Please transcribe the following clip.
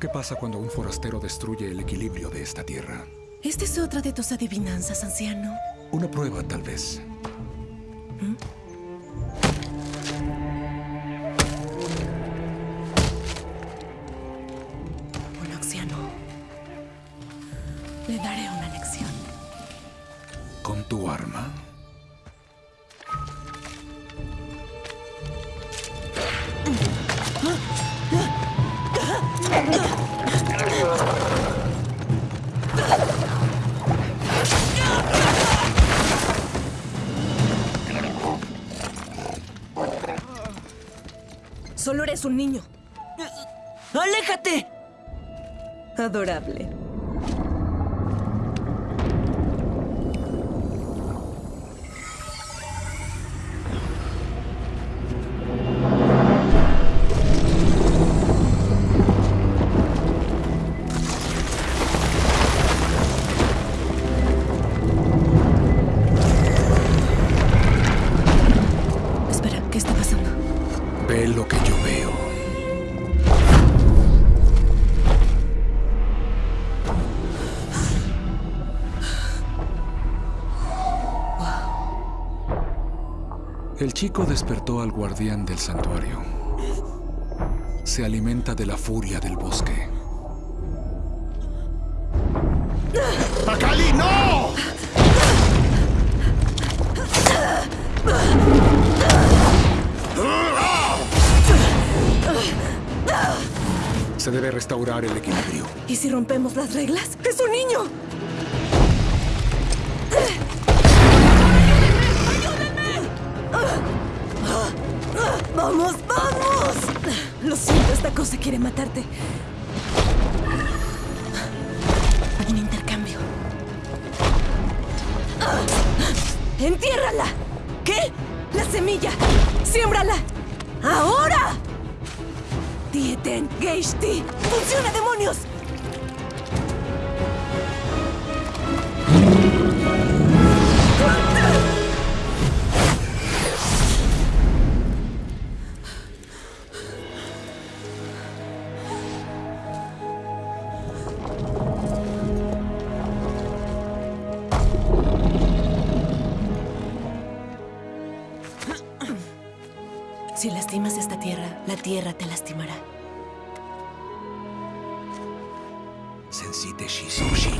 ¿Qué pasa cuando un forastero destruye el equilibrio de esta tierra? ¿Esta es otra de tus adivinanzas, anciano? Una prueba, tal vez. Bueno, anciano. Le daré una lección. ¿Con tu arma? Solo eres un niño. ¡Aléjate! Adorable. Ve lo que yo veo. El chico despertó al guardián del santuario. Se alimenta de la furia del bosque. Se debe restaurar el equilibrio. ¿Y si rompemos las reglas? ¡Es un niño! ¡Ayúdenme! ¡Vamos, vamos! Lo siento, esta cosa quiere matarte. Un intercambio. ¡Entiérrala! ¿Qué? La semilla. ¡Siémbrala! ¡Ahora! Dieten, Geishti. ¡Funciona, demonios! Si lastimas esta tierra, la tierra te lastimará. Sensite Shisoshi.